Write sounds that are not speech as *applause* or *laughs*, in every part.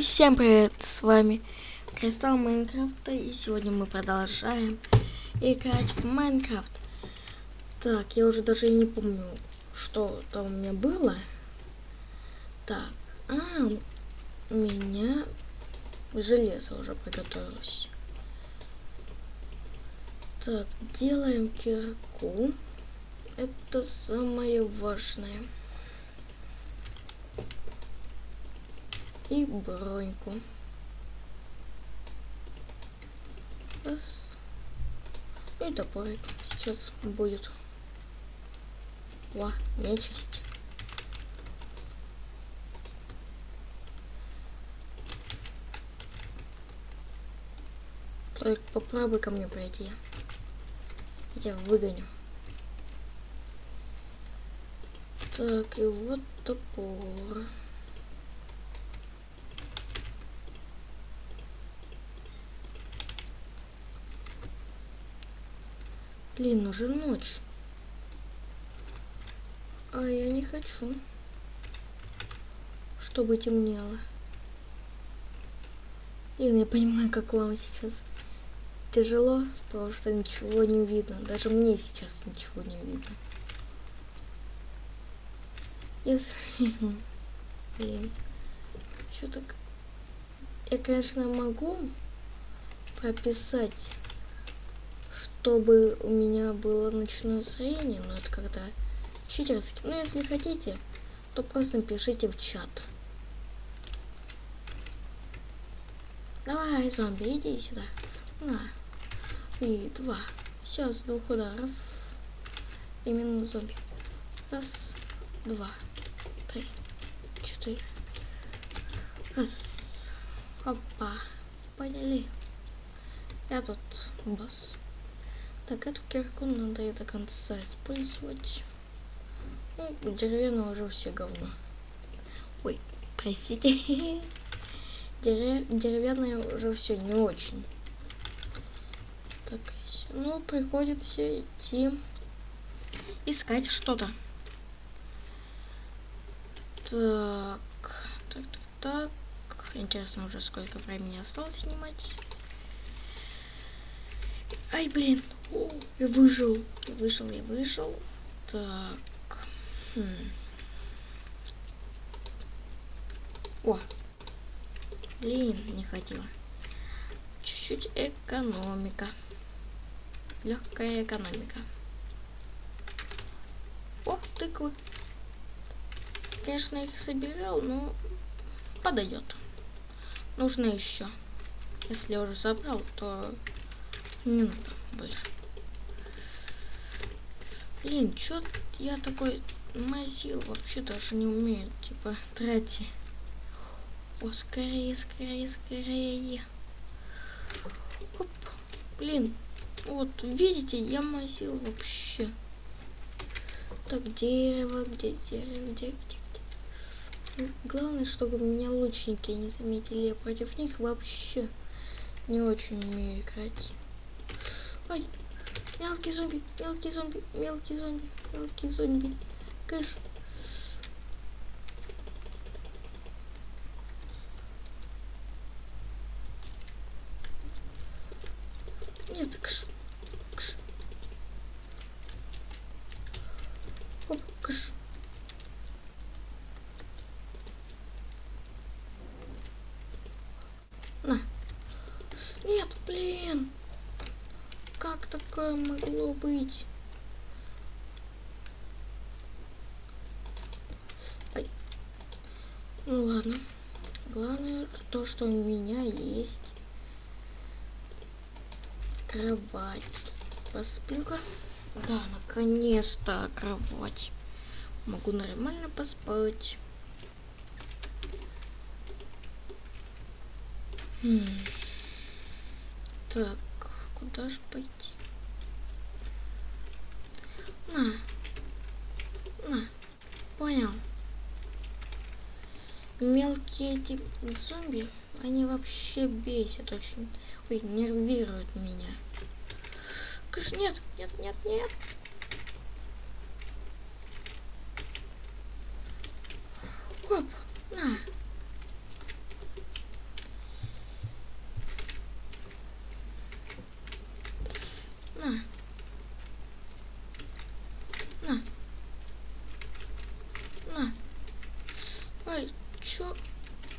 Всем привет, с вами Кристалл Майнкрафта, и сегодня мы продолжаем играть в Майнкрафт. Так, я уже даже не помню, что там у меня было. Так, а, у меня железо уже приготовилось. Так, делаем кирку. Это самое важное. И броньку. Раз. И топорик сейчас будет. Ва, нечисть. Только попробуй ко мне пройти. Я тебя выгоню. Так, и вот топор. Блин, уже ночь. А я не хочу, чтобы темнело. Блин, я понимаю, как вам сейчас тяжело, потому что ничего не видно. Даже мне сейчас ничего не видно. Если... *laughs* Блин. Что так... Я, конечно, могу прописать чтобы у меня было ночное зрение, но это когда читерски. Ну, если хотите, то просто напишите в чат. Давай, зомби, иди сюда. На. И два. Все, с двух ударов. Именно зомби. Раз, два, три, четыре. Раз. Опа. Поняли. Я тут босс. Так, эту кирку надо и до конца использовать. Ну, деревянное уже все говно. Ой, простите. *laughs* Дерев... Деревянное уже все не очень. Так, ну, приходится идти искать что-то. Так, так, так, так. Интересно уже сколько времени осталось снимать. Ай, блин. О, я выжил. Я выжил, я выжил. Так. Хм. О. Блин, не хотела. Чуть-чуть экономика. Легкая экономика. О, тыквы. Конечно, их собирал, но подойдет. Нужно еще. Если уже забрал, то не надо больше. Блин, чё я такой мазил вообще даже не умею, типа, трати. О, скорее, скорее, скорее. Оп. Блин, вот, видите, я мазил вообще. Так, дерево, где дерево, где, где, где. Главное, чтобы меня лучники не заметили. Я против них вообще не очень умею играть. Ой, мелкий зомби, мелкий зомби, мелкий зомби, мелкий зомби. Кэш. Нет, кэш. Кэш. Оп, кэш. На. Нет, блин. Как такое могло быть? Ай. Ну ладно. Главное то, что у меня есть кровать. Посплю-ка. Да, наконец-то кровать. Могу нормально поспать. Хм. Так. Куда же пойти? На. На. Понял. Мелкие эти зомби, они вообще бесят очень. Ой, нервируют меня. Кыш, нет, нет, нет, нет. Оп, на. На. На. На. Ай, чё?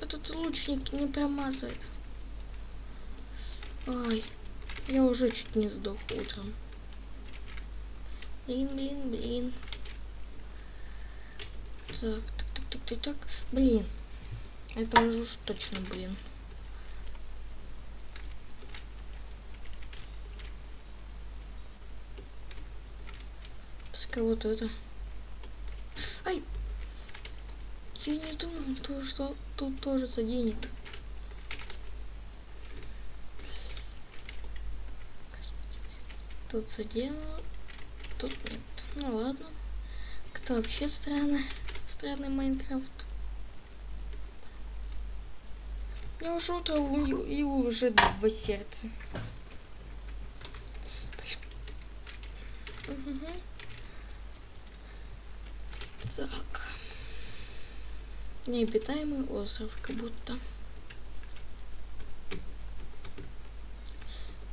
Этот лучник не промазывает. Ай, я уже чуть не сдох утром. Блин, блин, блин. Так, так, так, так, так, так. Блин. Это уже уж точно, блин. Пускай вот это. Ай! Я не думал, то, что тут тоже заденет. Тут задену, тут нет. Ну ладно. Кто вообще странно? Странный Майнкрафт. Я уже утро и уже два сердца. Угу. Так. Необитаемый остров, как будто.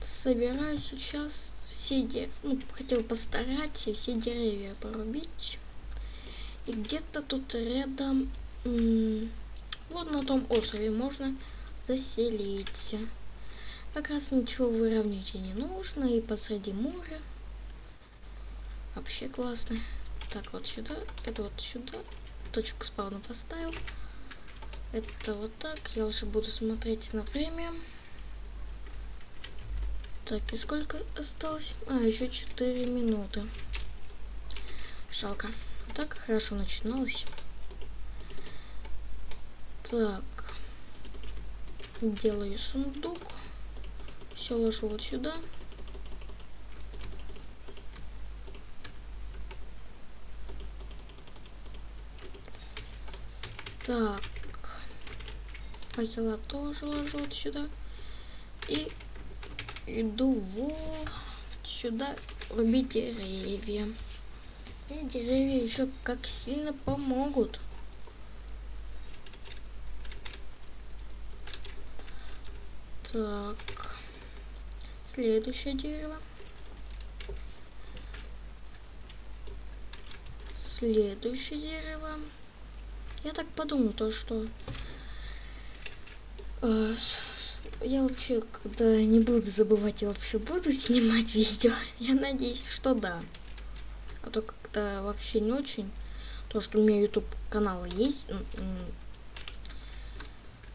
Собираю сейчас все деревья, ну, хотел постараться все деревья порубить. И где-то тут рядом, вот на том острове можно заселиться. Как раз ничего выровнять не нужно, и посреди моря. Вообще классно. Так, вот сюда, это вот сюда. Точку спавна поставил. Это вот так. Я лучше буду смотреть на время. Так, и сколько осталось? А, еще 4 минуты. Жалко. Так хорошо начиналось. Так. Делаю сундук. Все ложу вот сюда. Так. Факела тоже ложу вот сюда. И иду вот сюда рубить деревья. И деревья еще как сильно помогут. Так. Следующее дерево. Следующее дерево. Я так подумал, то что э, я вообще, когда не буду забывать, я вообще буду *laughs* снимать видео. Я надеюсь, что да. А то как-то вообще не очень. То, что у меня YouTube канал есть,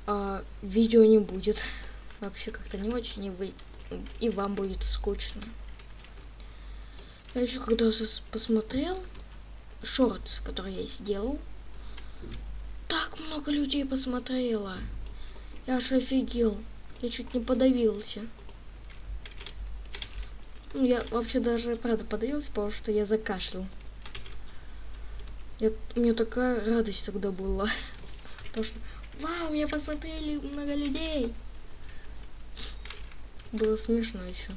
а видео не будет. Вообще как-то не очень, и, вы, и вам будет скучно. Я еще когда посмотрел шортс, который я сделал, так много людей посмотрело. Я аж офигел. Я чуть не подавился. Ну, я вообще даже, правда, подавился, потому что я закашлял. Я, у меня такая радость тогда была. *laughs* Потому что, вау, меня посмотрели много людей. Было смешно еще.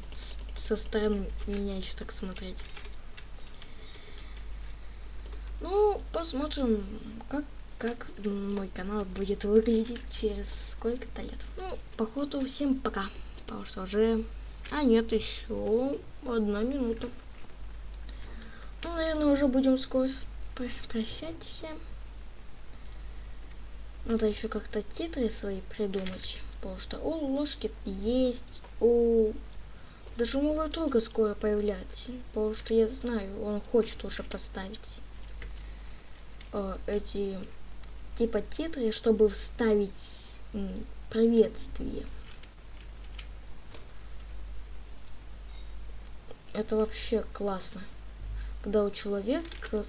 Со стороны меня еще так смотреть. Ну, посмотрим, как как мой канал будет выглядеть через сколько-то лет. Ну, походу, всем пока. Потому что уже... А, нет, еще одна минута. Ну, наверное, уже будем скоро прощаться. Надо еще как-то титры свои придумать. Потому что у ложки есть, у... Даже моего друга скоро появляется. Потому что я знаю, он хочет уже поставить э, эти типа титры, чтобы вставить приветствие. Это вообще классно. Когда у человека,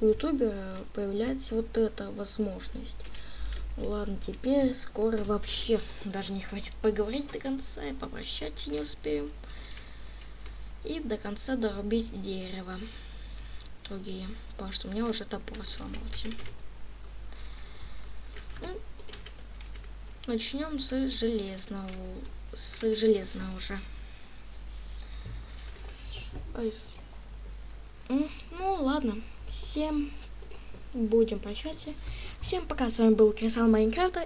у ютубера появляется вот эта возможность. Ладно, теперь скоро вообще даже не хватит поговорить до конца и попрощаться не успеем. И до конца дорубить дерево. Другие. Потому что у меня уже топор сломался. Начнем с железного. С железного уже. Ну, ладно. Всем будем прощаться. Всем пока. С вами был Крисал Майнкрафта.